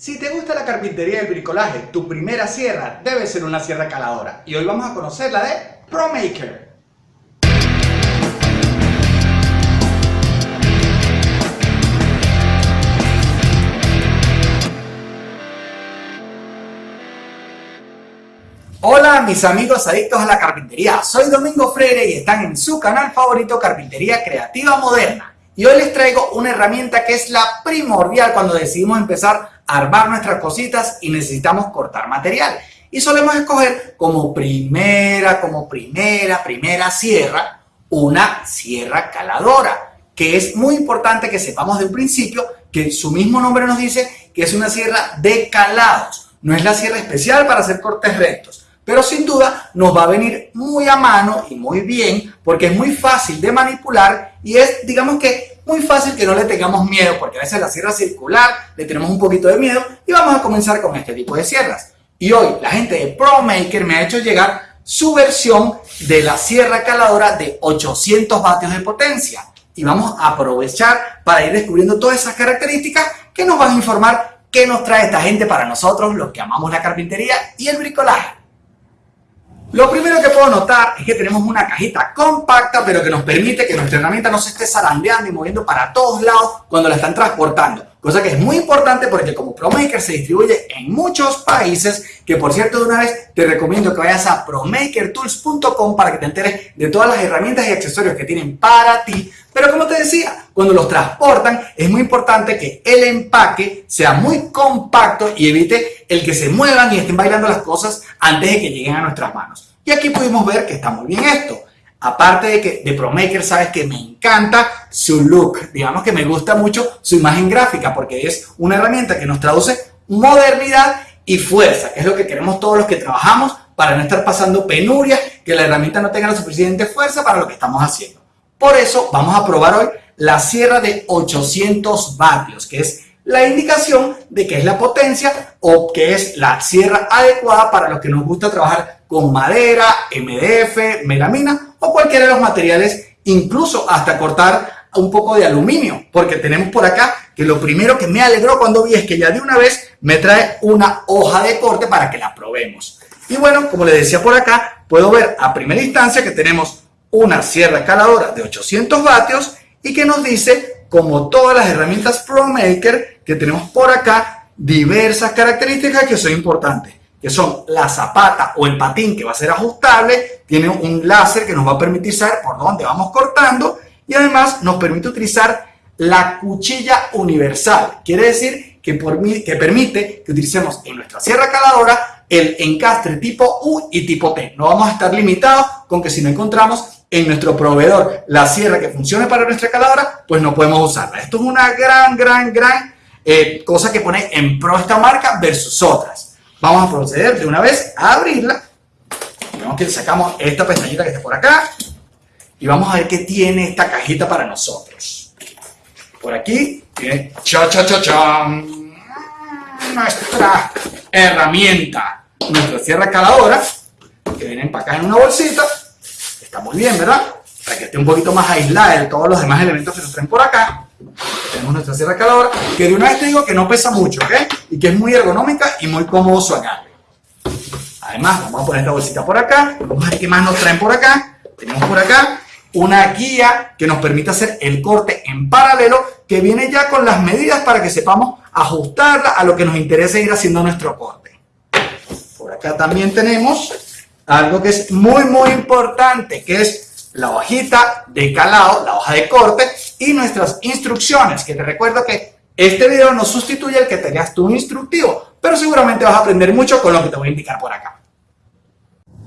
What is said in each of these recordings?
Si te gusta la carpintería y el bricolaje, tu primera sierra debe ser una sierra caladora. Y hoy vamos a conocer la de ProMaker. Hola mis amigos adictos a la carpintería, soy Domingo Freire y están en su canal favorito Carpintería Creativa Moderna. Y hoy les traigo una herramienta que es la primordial cuando decidimos empezar armar nuestras cositas y necesitamos cortar material. Y solemos escoger como primera, como primera, primera sierra, una sierra caladora, que es muy importante que sepamos de un principio que su mismo nombre nos dice que es una sierra de calados. No es la sierra especial para hacer cortes rectos pero sin duda nos va a venir muy a mano y muy bien porque es muy fácil de manipular y es, digamos que, muy fácil que no le tengamos miedo porque a veces la sierra circular le tenemos un poquito de miedo y vamos a comenzar con este tipo de sierras. Y hoy la gente de ProMaker me ha hecho llegar su versión de la sierra caladora de 800 vatios de potencia y vamos a aprovechar para ir descubriendo todas esas características que nos van a informar qué nos trae esta gente para nosotros, los que amamos la carpintería y el bricolaje. Lo primero que puedo notar es que tenemos una cajita compacta, pero que nos permite que nuestra herramienta no se esté zarandeando y moviendo para todos lados cuando la están transportando. Cosa que es muy importante porque como ProMaker se distribuye en muchos países, que por cierto de una vez te recomiendo que vayas a promakertools.com para que te enteres de todas las herramientas y accesorios que tienen para ti. Pero como te decía, cuando los transportan es muy importante que el empaque sea muy compacto y evite el que se muevan y estén bailando las cosas antes de que lleguen a nuestras manos. Y aquí pudimos ver que está muy bien esto. Aparte de que de ProMaker sabes que me encanta su look, digamos que me gusta mucho su imagen gráfica porque es una herramienta que nos traduce modernidad y fuerza, que es lo que queremos todos los que trabajamos para no estar pasando penurias, que la herramienta no tenga la suficiente fuerza para lo que estamos haciendo. Por eso vamos a probar hoy la sierra de 800 vatios, que es la indicación de que es la potencia o que es la sierra adecuada para los que nos gusta trabajar con madera, MDF, melamina o cualquiera de los materiales, incluso hasta cortar un poco de aluminio, porque tenemos por acá que lo primero que me alegró cuando vi es que ya de una vez me trae una hoja de corte para que la probemos. Y bueno, como les decía por acá, puedo ver a primera instancia que tenemos una sierra caladora de 800 vatios y que nos dice como todas las herramientas ProMaker que tenemos por acá, diversas características que son importantes, que son la zapata o el patín que va a ser ajustable, tiene un láser que nos va a permitir saber por dónde vamos cortando y además nos permite utilizar la cuchilla universal. Quiere decir que, por, que permite que utilicemos en nuestra sierra caladora el encastre tipo U y tipo T. No vamos a estar limitados con que si no encontramos en nuestro proveedor la sierra que funcione para nuestra caladora, pues no podemos usarla. Esto es una gran, gran, gran eh, cosa que pone en pro esta marca versus otras. Vamos a proceder de una vez a abrirla. Que sacamos esta pestañita que está por acá y vamos a ver qué tiene esta cajita para nosotros. Por aquí tiene cha cha cha cha nuestra herramienta, nuestra sierra caladora que viene empacada en una bolsita Está muy bien, ¿verdad? Para que esté un poquito más aislada de todos los demás elementos que nos traen por acá. Tenemos nuestra sierra caladora, que de una vez te digo que no pesa mucho, ¿ok? Y que es muy ergonómica y muy cómodo su agarre. Además, vamos a poner esta bolsita por acá. Vamos a ver qué más nos traen por acá. Tenemos por acá una guía que nos permite hacer el corte en paralelo, que viene ya con las medidas para que sepamos ajustarla a lo que nos interesa ir haciendo nuestro corte. Por acá también tenemos algo que es muy, muy importante, que es la hojita de calado, la hoja de corte y nuestras instrucciones, que te recuerdo que este video no sustituye el que tengas tu instructivo, pero seguramente vas a aprender mucho con lo que te voy a indicar por acá.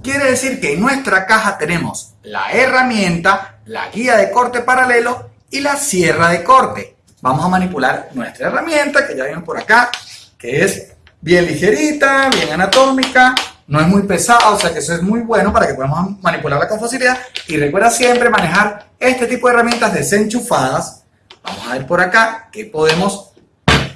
Quiere decir que en nuestra caja tenemos la herramienta, la guía de corte paralelo y la sierra de corte. Vamos a manipular nuestra herramienta, que ya viene por acá, que es bien ligerita, bien anatómica, no es muy pesado, o sea que eso es muy bueno para que podamos manipularla con facilidad. Y recuerda siempre manejar este tipo de herramientas desenchufadas. Vamos a ver por acá que podemos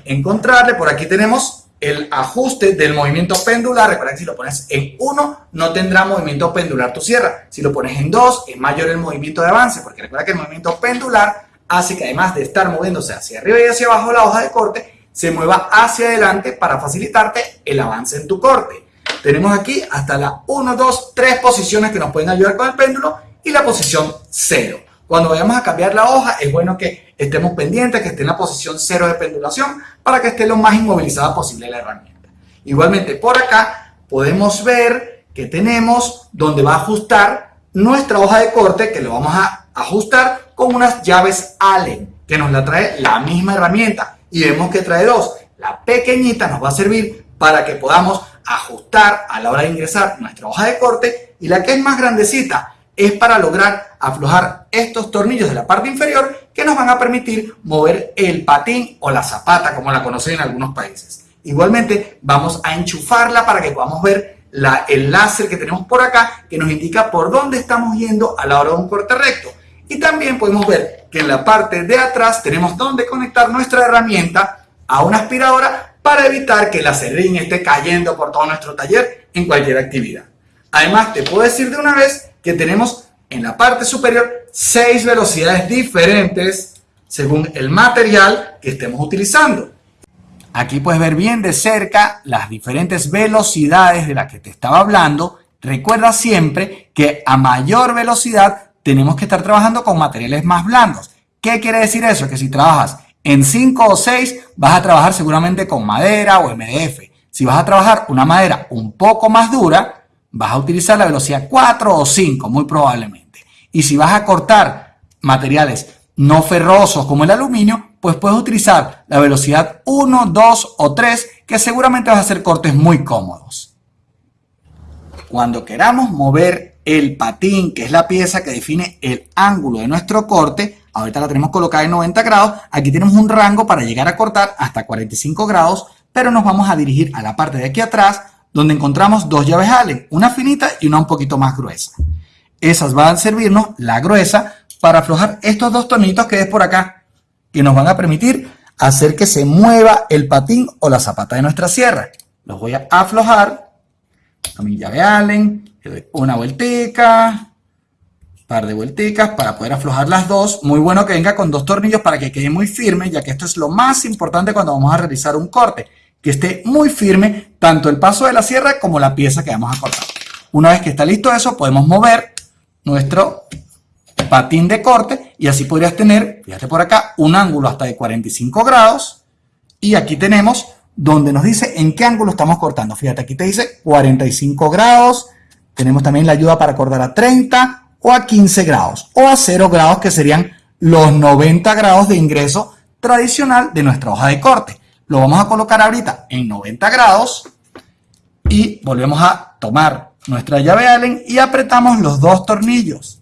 encontrarle. Por aquí tenemos el ajuste del movimiento pendular. Recuerda que si lo pones en 1 no tendrá movimiento pendular tu sierra. Si lo pones en 2 es mayor el movimiento de avance, porque recuerda que el movimiento pendular hace que además de estar moviéndose hacia arriba y hacia abajo la hoja de corte, se mueva hacia adelante para facilitarte el avance en tu corte. Tenemos aquí hasta las 1, 2, 3 posiciones que nos pueden ayudar con el péndulo y la posición 0. Cuando vayamos a cambiar la hoja es bueno que estemos pendientes, que esté en la posición 0 de pendulación para que esté lo más inmovilizada posible la herramienta. Igualmente por acá podemos ver que tenemos donde va a ajustar nuestra hoja de corte que lo vamos a ajustar con unas llaves Allen que nos la trae la misma herramienta y vemos que trae dos. La pequeñita nos va a servir para que podamos ajustar a la hora de ingresar nuestra hoja de corte y la que es más grandecita es para lograr aflojar estos tornillos de la parte inferior que nos van a permitir mover el patín o la zapata como la conocen en algunos países. Igualmente vamos a enchufarla para que podamos ver la, el láser que tenemos por acá que nos indica por dónde estamos yendo a la hora de un corte recto. Y también podemos ver que en la parte de atrás tenemos donde conectar nuestra herramienta a una aspiradora para evitar que la serrín esté cayendo por todo nuestro taller en cualquier actividad. Además, te puedo decir de una vez que tenemos en la parte superior seis velocidades diferentes según el material que estemos utilizando. Aquí puedes ver bien de cerca las diferentes velocidades de las que te estaba hablando. Recuerda siempre que a mayor velocidad tenemos que estar trabajando con materiales más blandos. ¿Qué quiere decir eso? Que si trabajas en 5 o 6 vas a trabajar seguramente con madera o MDF. Si vas a trabajar una madera un poco más dura, vas a utilizar la velocidad 4 o 5, muy probablemente. Y si vas a cortar materiales no ferrosos como el aluminio, pues puedes utilizar la velocidad 1, 2 o 3, que seguramente vas a hacer cortes muy cómodos. Cuando queramos mover el patín, que es la pieza que define el ángulo de nuestro corte, ahorita la tenemos colocada en 90 grados, aquí tenemos un rango para llegar a cortar hasta 45 grados, pero nos vamos a dirigir a la parte de aquí atrás, donde encontramos dos llaves Allen, una finita y una un poquito más gruesa. Esas van a servirnos, la gruesa, para aflojar estos dos tonitos que es por acá, que nos van a permitir hacer que se mueva el patín o la zapata de nuestra sierra. Los voy a aflojar a mi llave Allen, una vueltica, par de vuelticas para poder aflojar las dos. Muy bueno que venga con dos tornillos para que quede muy firme, ya que esto es lo más importante cuando vamos a realizar un corte que esté muy firme tanto el paso de la sierra como la pieza que vamos a cortar. Una vez que está listo eso, podemos mover nuestro patín de corte y así podrías tener, fíjate por acá, un ángulo hasta de 45 grados y aquí tenemos donde nos dice en qué ángulo estamos cortando. Fíjate, aquí te dice 45 grados, tenemos también la ayuda para cortar a 30 o a 15 grados o a 0 grados que serían los 90 grados de ingreso tradicional de nuestra hoja de corte. Lo vamos a colocar ahorita en 90 grados y volvemos a tomar nuestra llave Allen y apretamos los dos tornillos.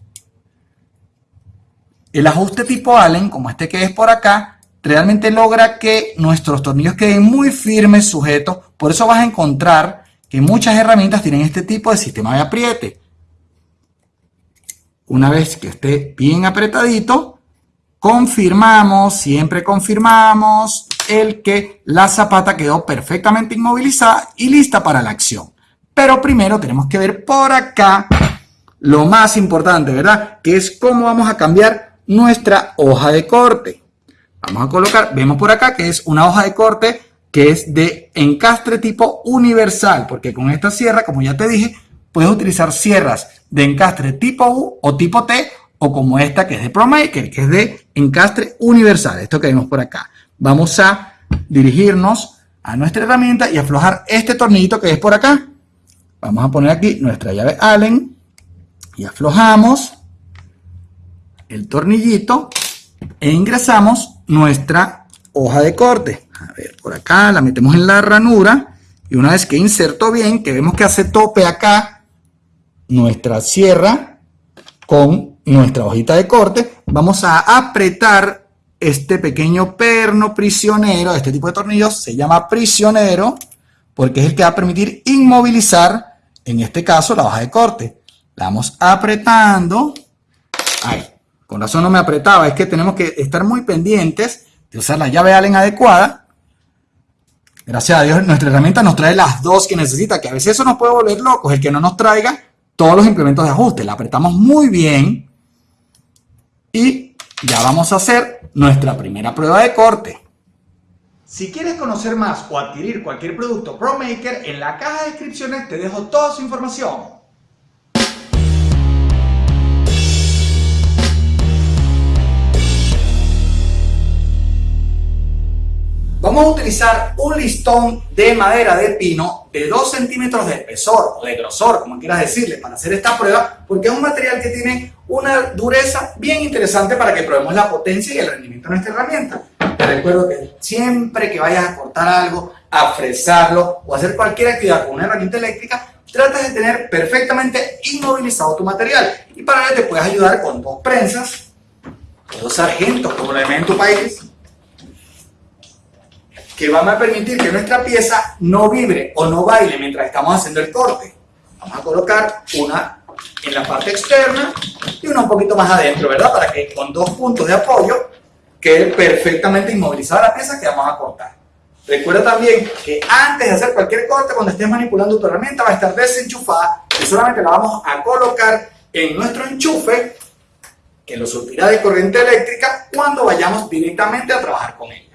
El ajuste tipo Allen, como este que es por acá, realmente logra que nuestros tornillos queden muy firmes, sujetos. Por eso vas a encontrar que muchas herramientas tienen este tipo de sistema de apriete. Una vez que esté bien apretadito, confirmamos, siempre confirmamos el que la zapata quedó perfectamente inmovilizada y lista para la acción. Pero primero tenemos que ver por acá lo más importante, ¿verdad? Que es cómo vamos a cambiar nuestra hoja de corte. Vamos a colocar, vemos por acá que es una hoja de corte que es de encastre tipo universal, porque con esta sierra, como ya te dije, puedes utilizar sierras de encastre tipo U o tipo T o como esta que es de ProMaker, que es de encastre universal, esto que vemos por acá. Vamos a dirigirnos a nuestra herramienta y aflojar este tornillito que es por acá. Vamos a poner aquí nuestra llave Allen y aflojamos el tornillito e ingresamos nuestra hoja de corte. A ver, por acá la metemos en la ranura y una vez que inserto bien, que vemos que hace tope acá nuestra sierra con nuestra hojita de corte, vamos a apretar este pequeño perno prisionero, este tipo de tornillos se llama prisionero, porque es el que va a permitir inmovilizar, en este caso, la hoja de corte. La vamos apretando. Ay, con razón no me apretaba, es que tenemos que estar muy pendientes de usar la llave Allen adecuada. Gracias a Dios, nuestra herramienta nos trae las dos que necesita, que a veces eso nos puede volver locos, el que no nos traiga todos los implementos de ajuste. La apretamos muy bien y ya vamos a hacer nuestra primera prueba de corte. Si quieres conocer más o adquirir cualquier producto ProMaker, en la caja de descripciones te dejo toda su información. Vamos a utilizar un listón de madera de pino de 2 centímetros de espesor o de grosor, como quieras decirle, para hacer esta prueba, porque es un material que tiene una dureza bien interesante para que probemos la potencia y el rendimiento de nuestra herramienta. Te recuerdo que siempre que vayas a cortar algo, a fresarlo o hacer cualquier actividad con una herramienta eléctrica, tratas de tener perfectamente inmovilizado tu material. Y para ello te puedes ayudar con dos prensas, dos sargentos, como lo ven en tu país, que van a permitir que nuestra pieza no vibre o no baile mientras estamos haciendo el corte. Vamos a colocar una en la parte externa y una un poquito más adentro, ¿verdad? Para que con dos puntos de apoyo quede perfectamente inmovilizada la pieza que vamos a cortar. Recuerda también que antes de hacer cualquier corte, cuando estés manipulando tu herramienta, va a estar desenchufada y solamente la vamos a colocar en nuestro enchufe que lo surtirá de corriente eléctrica cuando vayamos directamente a trabajar con ella.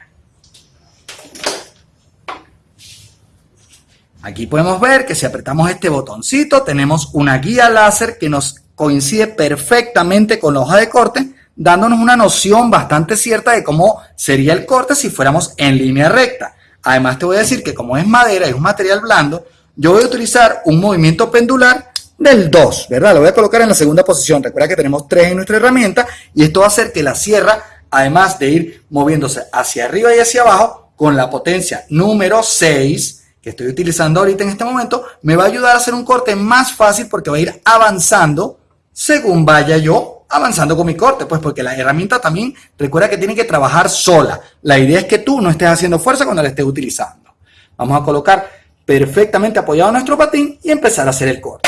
Aquí podemos ver que si apretamos este botoncito tenemos una guía láser que nos coincide perfectamente con la hoja de corte, dándonos una noción bastante cierta de cómo sería el corte si fuéramos en línea recta. Además te voy a decir que como es madera y es un material blando, yo voy a utilizar un movimiento pendular del 2, ¿verdad? Lo voy a colocar en la segunda posición. Recuerda que tenemos 3 en nuestra herramienta y esto va a hacer que la sierra, además de ir moviéndose hacia arriba y hacia abajo, con la potencia número 6, que estoy utilizando ahorita en este momento, me va a ayudar a hacer un corte más fácil porque va a ir avanzando según vaya yo avanzando con mi corte, pues porque la herramienta también recuerda que tiene que trabajar sola. La idea es que tú no estés haciendo fuerza cuando la estés utilizando. Vamos a colocar perfectamente apoyado nuestro patín y empezar a hacer el corte.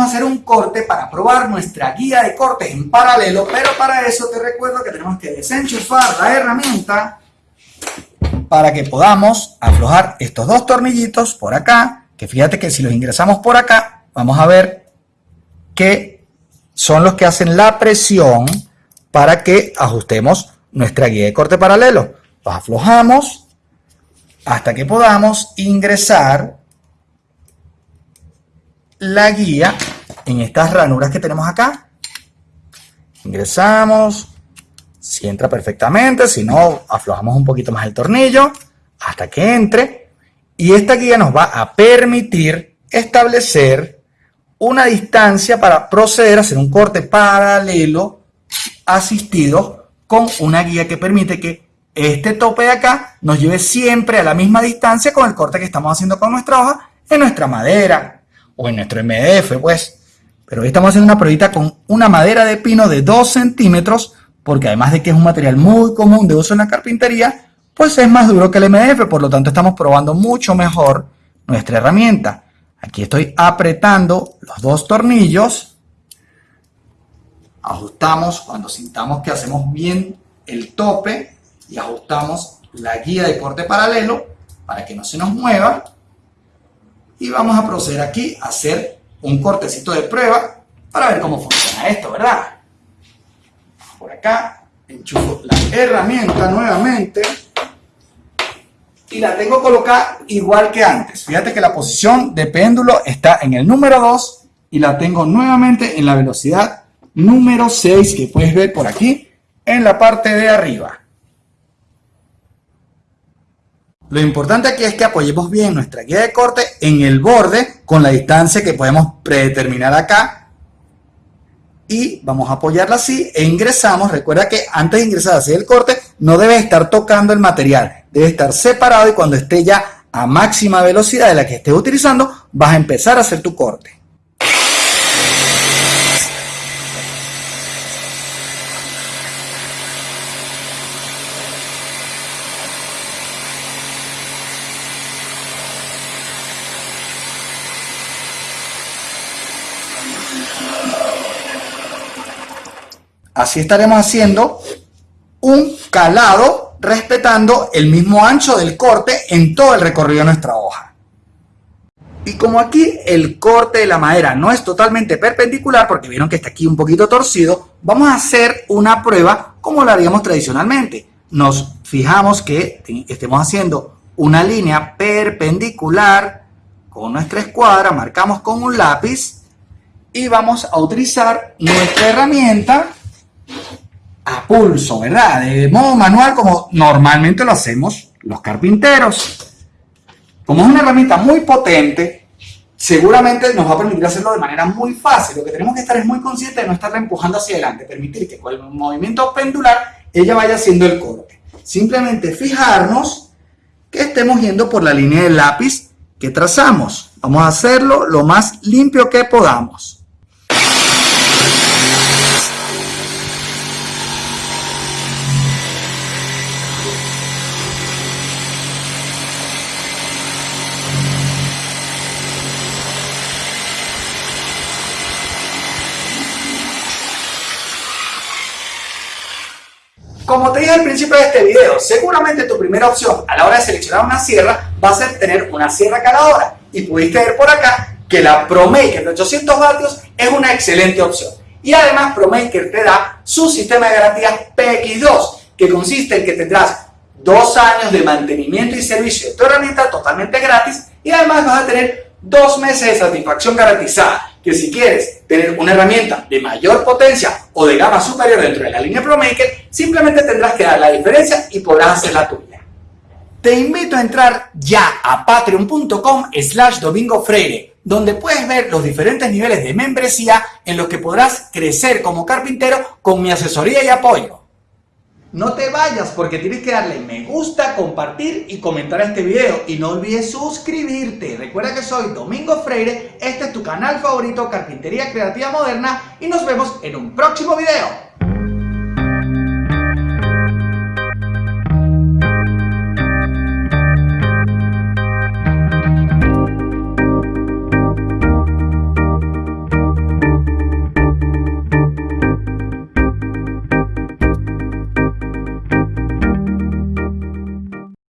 Vamos a hacer un corte para probar nuestra guía de cortes en paralelo, pero para eso te recuerdo que tenemos que desenchufar la herramienta para que podamos aflojar estos dos tornillitos por acá, que fíjate que si los ingresamos por acá, vamos a ver que son los que hacen la presión para que ajustemos nuestra guía de corte paralelo. Los aflojamos hasta que podamos ingresar la guía en estas ranuras que tenemos acá. Ingresamos, si entra perfectamente, si no, aflojamos un poquito más el tornillo hasta que entre. Y esta guía nos va a permitir establecer una distancia para proceder a hacer un corte paralelo asistido con una guía que permite que este tope de acá nos lleve siempre a la misma distancia con el corte que estamos haciendo con nuestra hoja en nuestra madera, o en nuestro MDF, pues. Pero hoy estamos haciendo una pruebita con una madera de pino de 2 centímetros, porque además de que es un material muy común de uso en la carpintería, pues es más duro que el MDF, por lo tanto estamos probando mucho mejor nuestra herramienta. Aquí estoy apretando los dos tornillos, ajustamos cuando sintamos que hacemos bien el tope y ajustamos la guía de corte paralelo para que no se nos mueva y vamos a proceder aquí a hacer un cortecito de prueba para ver cómo funciona esto, ¿verdad? Por acá, enchufo la herramienta nuevamente y la tengo colocada igual que antes. Fíjate que la posición de péndulo está en el número 2 y la tengo nuevamente en la velocidad número 6 que puedes ver por aquí en la parte de arriba. Lo importante aquí es que apoyemos bien nuestra guía de corte en el borde con la distancia que podemos predeterminar acá. Y vamos a apoyarla así e ingresamos. Recuerda que antes de ingresar hacia el corte no debe estar tocando el material. Debe estar separado y cuando esté ya a máxima velocidad de la que estés utilizando, vas a empezar a hacer tu corte. Así estaremos haciendo un calado respetando el mismo ancho del corte en todo el recorrido de nuestra hoja. Y como aquí el corte de la madera no es totalmente perpendicular, porque vieron que está aquí un poquito torcido, vamos a hacer una prueba como la haríamos tradicionalmente. Nos fijamos que estemos haciendo una línea perpendicular con nuestra escuadra, marcamos con un lápiz y vamos a utilizar nuestra herramienta a pulso, ¿verdad? De modo manual como normalmente lo hacemos los carpinteros. Como es una herramienta muy potente, seguramente nos va a permitir hacerlo de manera muy fácil. Lo que tenemos que estar es muy consciente de no estarla empujando hacia adelante, permitir que con el movimiento pendular ella vaya haciendo el corte. Simplemente fijarnos que estemos yendo por la línea del lápiz que trazamos. Vamos a hacerlo lo más limpio que podamos. Como te dije al principio de este video, seguramente tu primera opción a la hora de seleccionar una sierra va a ser tener una sierra caladora. Y pudiste ver por acá que la ProMaker de 800 vatios es una excelente opción. Y además ProMaker te da su sistema de garantía PX2, que consiste en que tendrás dos años de mantenimiento y servicio de tu herramienta totalmente gratis y además vas a tener dos meses de satisfacción garantizada que si quieres tener una herramienta de mayor potencia o de gama superior dentro de la línea ProMaker, simplemente tendrás que dar la diferencia y podrás hacer la tuya. Te invito a entrar ya a patreon.com slash domingo freire, donde puedes ver los diferentes niveles de membresía en los que podrás crecer como carpintero con mi asesoría y apoyo. No te vayas porque tienes que darle me gusta, compartir y comentar este video. Y no olvides suscribirte. Recuerda que soy Domingo Freire, este es tu canal favorito Carpintería Creativa Moderna y nos vemos en un próximo video.